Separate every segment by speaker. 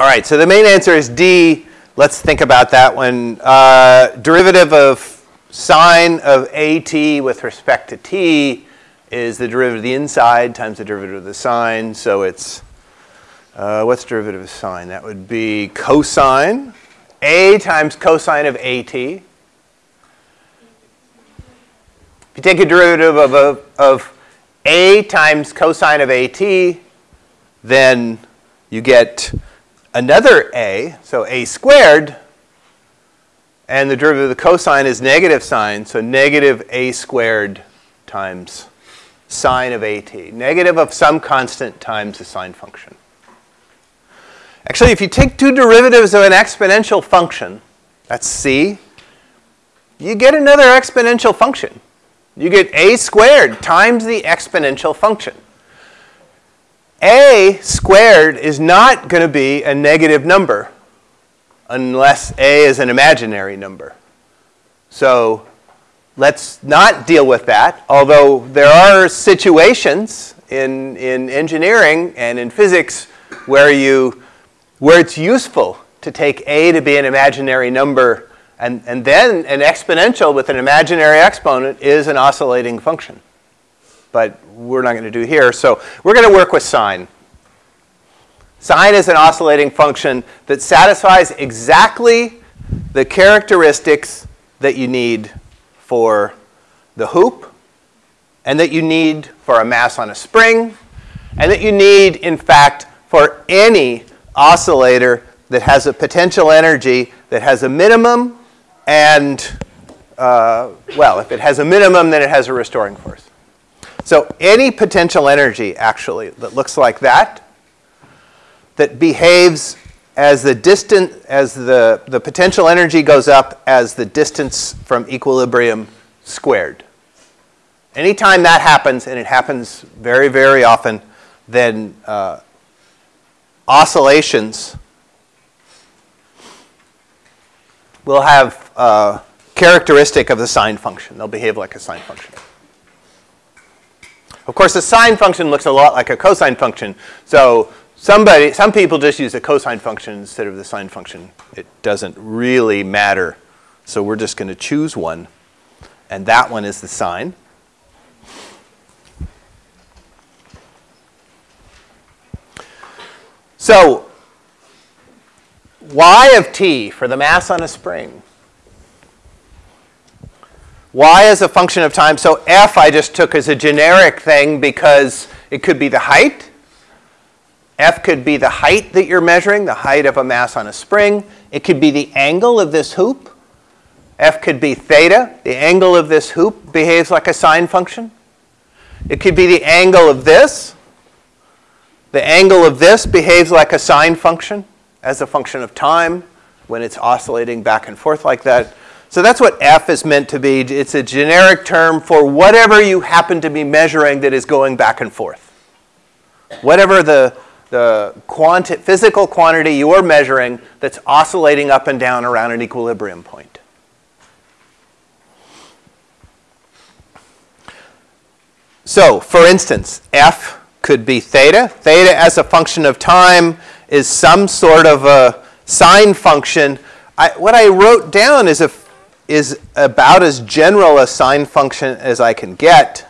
Speaker 1: All right, so the main answer is D. Let's think about that one. Uh, derivative of sine of AT with respect to t is the derivative of the inside times the derivative of the sine. So it's, uh, what's derivative of sine? That would be cosine, A times cosine of AT. If you take a derivative of, of, of A times cosine of AT, then you get another a, so a squared, and the derivative of the cosine is negative sine, so negative a squared times sine of at. Negative of some constant times the sine function. Actually, if you take two derivatives of an exponential function, that's c, you get another exponential function. You get a squared times the exponential function a squared is not going to be a negative number unless a is an imaginary number. So let's not deal with that, although there are situations in, in engineering and in physics where, you, where it's useful to take a to be an imaginary number and, and then an exponential with an imaginary exponent is an oscillating function but we're not going to do here. So we're going to work with sine. Sine is an oscillating function that satisfies exactly the characteristics that you need for the hoop and that you need for a mass on a spring and that you need, in fact, for any oscillator that has a potential energy that has a minimum and, uh, well, if it has a minimum, then it has a restoring force. So any potential energy, actually, that looks like that, that behaves as the distance, as the, the potential energy goes up as the distance from equilibrium squared. Anytime that happens, and it happens very, very often, then uh, oscillations will have uh, characteristic of the sine function. They'll behave like a sine function. Of course, the sine function looks a lot like a cosine function. So somebody, some people just use a cosine function instead of the sine function. It doesn't really matter. So we're just going to choose one. And that one is the sine. So y of t for the mass on a spring y is a function of time. So f I just took as a generic thing because it could be the height. F could be the height that you're measuring, the height of a mass on a spring. It could be the angle of this hoop. F could be theta. The angle of this hoop behaves like a sine function. It could be the angle of this. The angle of this behaves like a sine function as a function of time when it's oscillating back and forth like that. So that's what F is meant to be. It's a generic term for whatever you happen to be measuring that is going back and forth. Whatever the, the quanti physical quantity you're measuring that's oscillating up and down around an equilibrium point. So, for instance, F could be theta. Theta as a function of time is some sort of a sine function. I, what I wrote down is a is about as general a sine function as I can get.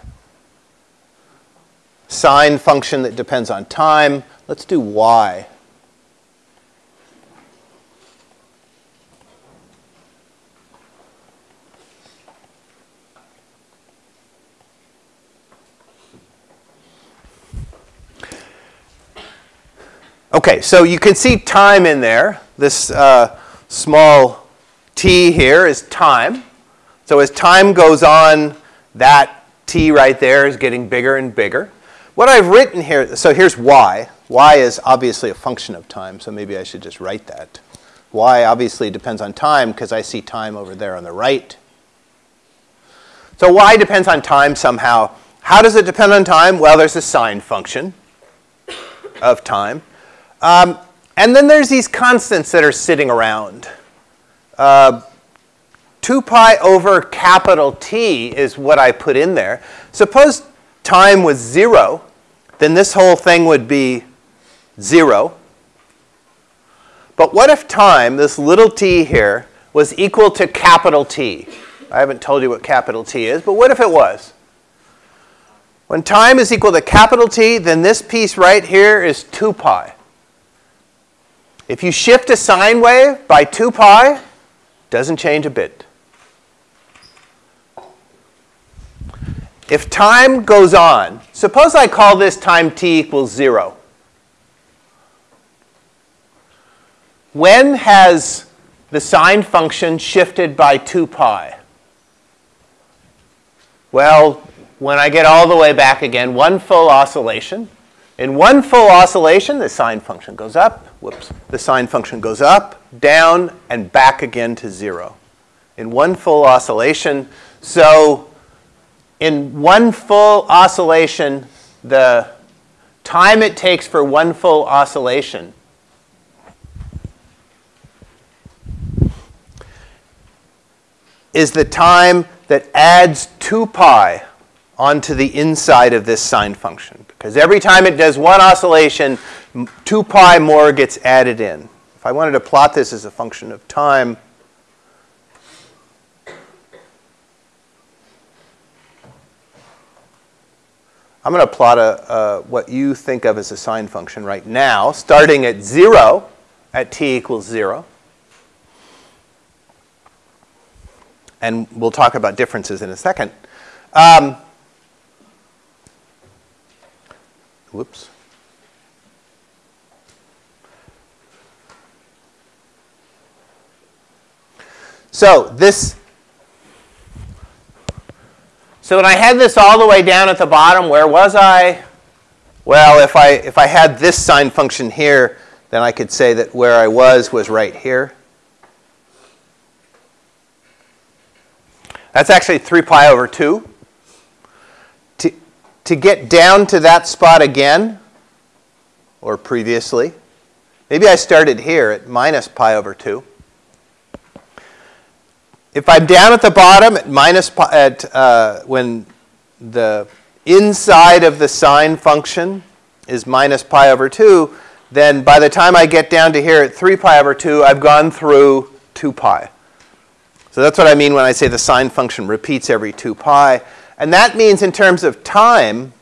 Speaker 1: Sine function that depends on time. Let's do y. Okay, so you can see time in there, this uh, small t here is time. So as time goes on, that t right there is getting bigger and bigger. What I've written here, so here's y. y is obviously a function of time, so maybe I should just write that. y obviously depends on time because I see time over there on the right. So y depends on time somehow. How does it depend on time? Well, there's a sine function of time. Um, and then there's these constants that are sitting around. Uh, 2 pi over capital T is what I put in there. Suppose time was 0, then this whole thing would be 0. But what if time, this little t here, was equal to capital T? I haven't told you what capital T is, but what if it was? When time is equal to capital T, then this piece right here is 2 pi. If you shift a sine wave by 2 pi, doesn't change a bit. If time goes on, suppose I call this time t equals 0. When has the sine function shifted by 2 pi? Well, when I get all the way back again, one full oscillation. In one full oscillation, the sine function goes up, whoops, the sine function goes up, down, and back again to 0. In one full oscillation, so in one full oscillation, the time it takes for one full oscillation is the time that adds 2 pi onto the inside of this sine function. Because every time it does one oscillation, 2 pi more gets added in. If I wanted to plot this as a function of time, I'm going to plot a, a, what you think of as a sine function right now, starting at 0 at t equals 0. And we'll talk about differences in a second. Um, whoops. So this so when I had this all the way down at the bottom, where was I? Well, if I, if I had this sine function here, then I could say that where I was was right here. That's actually 3 pi over 2. To, get down to that spot again, or previously, maybe I started here at minus pi over 2. If I'm down at the bottom at minus pi, at uh, when the inside of the sine function is minus pi over 2, then by the time I get down to here at 3 pi over 2, I've gone through 2 pi. So that's what I mean when I say the sine function repeats every 2 pi. And that means in terms of time,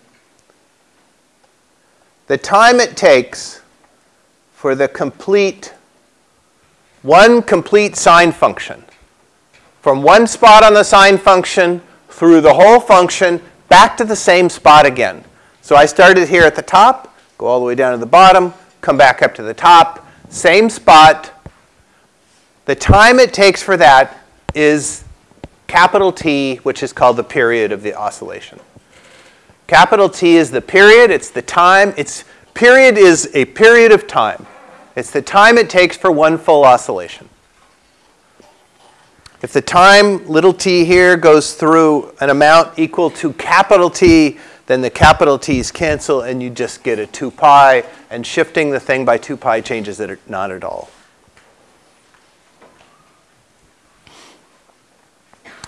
Speaker 1: the time it takes for the complete, one complete sine function from one spot on the sine function through the whole function back to the same spot again. So I started here at the top, go all the way down to the bottom, come back up to the top, same spot. The time it takes for that is capital T, which is called the period of the oscillation. Capital T is the period, it's the time, it's period is a period of time. It's the time it takes for one full oscillation. If the time little t here goes through an amount equal to capital T, then the capital T's cancel and you just get a 2 pi, and shifting the thing by 2 pi changes it not at all.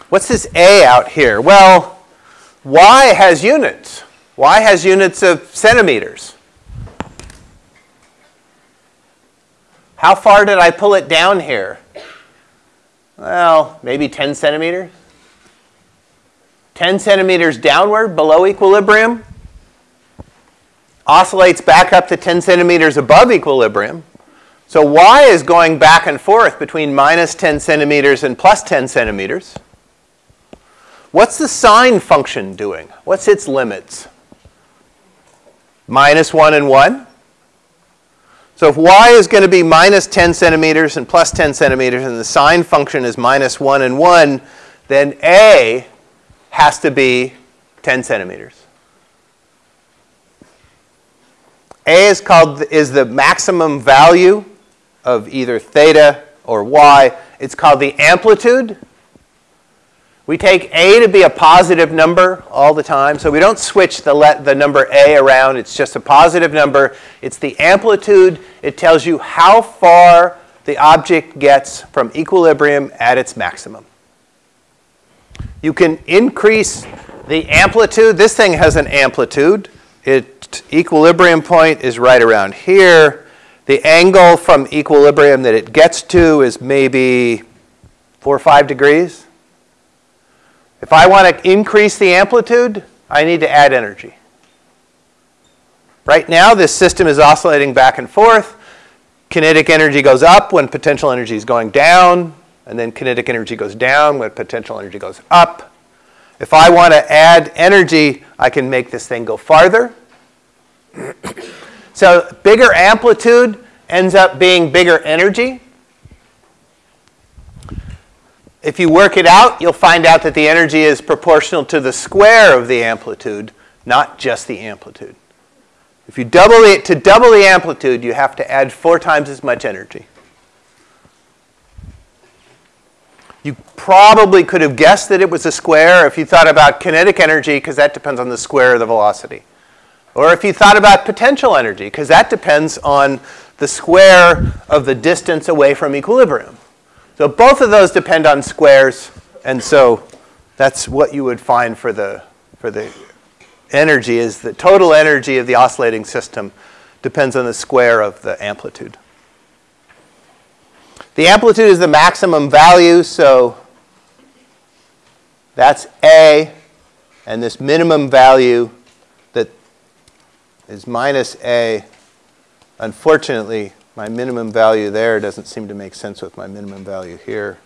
Speaker 1: What's this A out here? Well, Y has units. Y has units of centimeters. How far did I pull it down here? well, maybe 10 centimeters. 10 centimeters downward below equilibrium, oscillates back up to 10 centimeters above equilibrium. So y is going back and forth between minus 10 centimeters and plus 10 centimeters. What's the sine function doing? What's its limits? Minus 1 and 1? So if y is going to be minus 10 centimeters and plus 10 centimeters, and the sine function is minus 1 and 1, then a has to be 10 centimeters. A is called is the maximum value of either theta or y. It's called the amplitude we take a to be a positive number all the time, so we don't switch the, let, the number a around. It's just a positive number. It's the amplitude. It tells you how far the object gets from equilibrium at its maximum. You can increase the amplitude. This thing has an amplitude. Its equilibrium point is right around here. The angle from equilibrium that it gets to is maybe 4 or 5 degrees. If I want to increase the amplitude, I need to add energy. Right now, this system is oscillating back and forth. Kinetic energy goes up when potential energy is going down, and then kinetic energy goes down when potential energy goes up. If I want to add energy, I can make this thing go farther. so bigger amplitude ends up being bigger energy. If you work it out, you'll find out that the energy is proportional to the square of the amplitude, not just the amplitude. If you double it, to double the amplitude, you have to add four times as much energy. You probably could have guessed that it was a square if you thought about kinetic energy, because that depends on the square of the velocity. Or if you thought about potential energy, because that depends on the square of the distance away from equilibrium. So both of those depend on squares, and so that's what you would find for the, for the energy is the total energy of the oscillating system depends on the square of the amplitude. The amplitude is the maximum value, so that's A, and this minimum value that is minus A, unfortunately, my minimum value there doesn't seem to make sense with my minimum value here.